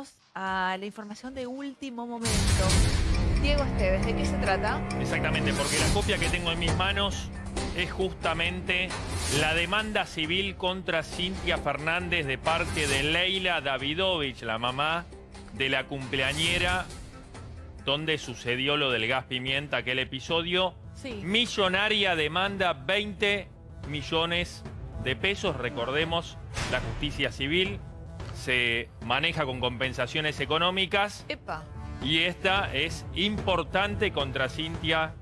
vamos a la información de último momento. Diego Esteves, ¿de qué se trata? Exactamente, porque la copia que tengo en mis manos es justamente la demanda civil contra Cintia Fernández de parte de Leila Davidovich, la mamá de la cumpleañera donde sucedió lo del gas pimienta, aquel episodio. Sí. Millonaria demanda 20 millones de pesos. Recordemos, la justicia civil se maneja con compensaciones económicas Epa, y esta es importante contra Cintia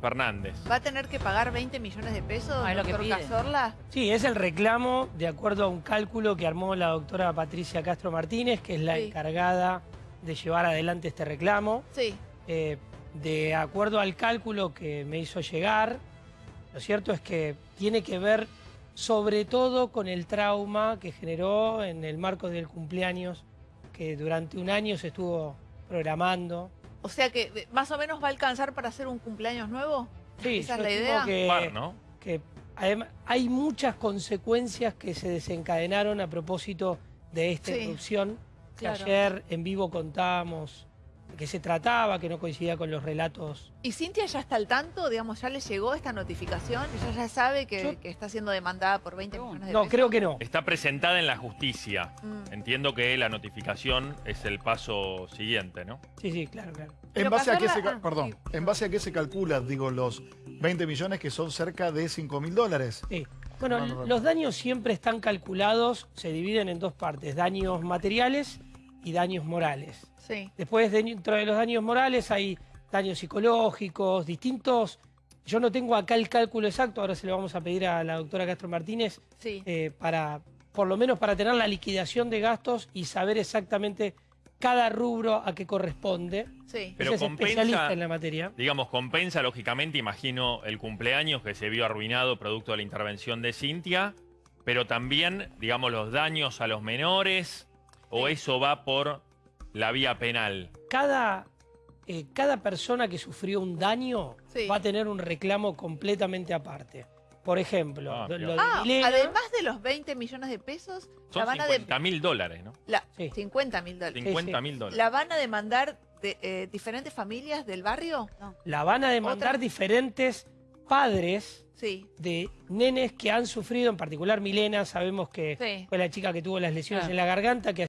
Fernández. ¿va a tener que pagar 20 millones de pesos, Ah, es lo que doctor. Cazorla? Sí, es el reclamo de acuerdo a un cálculo que armó la doctora Patricia Castro Martínez, que es la Sí. encargada de llevar adelante este reclamo. Sí, Eh, de acuerdo al cálculo que me hizo llegar, lo cierto es que tiene que ver sobre todo con el trauma que generó en el marco del cumpleaños que durante un año se estuvo programando. o sea que eh, más o menos va a alcanzar para hacer un cumpleaños nuevo. Sí, ¿Esa es la idea? Que, Par, ¿no? que adem- hay muchas consecuencias que se desencadenaron a propósito de esta Sí, irrupción que claro. ayer en vivo contábamos qué se trataba, que no coincidía con los relatos. ¿Y Cintia ya está al tanto? Digamos, ¿ya le llegó esta notificación? ¿Ella ya sabe que, Yo- que está siendo demandada por 20 millones de No, pesos? creo que no. Está presentada en la justicia. Mm. Entiendo que la notificación es el paso siguiente, ¿no? Sí, sí, claro, claro. Pero ¿En base, a qué se, ah, perdón, sí, ¿En base a qué se calcula, digo, los 20 millones que son cerca de 5 mil dólares? Sí. Bueno, No, no, no. los daños siempre están calculados, se dividen en dos partes, daños materiales y daños morales. Sí. Después, dentro de los daños morales hay daños psicológicos, distintos. Yo no tengo acá el cálculo exacto, ahora se lo vamos a pedir a la doctora Castro Martínez, Sí. eh, para, por lo menos para tener la liquidación de gastos y saber exactamente cada rubro a qué corresponde. Sí. Pero es compensa- especialista en la materia. Digamos, compensa lógicamente, imagino, el cumpleaños que se vio arruinado producto de la intervención de Cintia, pero también, digamos, los daños a los menores, o Sí. eso va por la vía penal. Cada, eh, cada persona que sufrió un daño Sí. va a tener un reclamo completamente aparte. Por ejemplo, Ah, lo- bien. lo de Ah, Milena- además de los 20 millones de pesos, la Son van a de- 50 mil dólares, ¿no? la- Sí. 50 mil dólares. 50 mil dólares. ¿La van a demandar de, eh, diferentes familias del barrio? No. la van a demandar Otra- diferentes padres Sí. de nenes que han sufrido, en particular Milena, sabemos que Sí. fue la chica que tuvo las lesiones Claro. en la garganta, que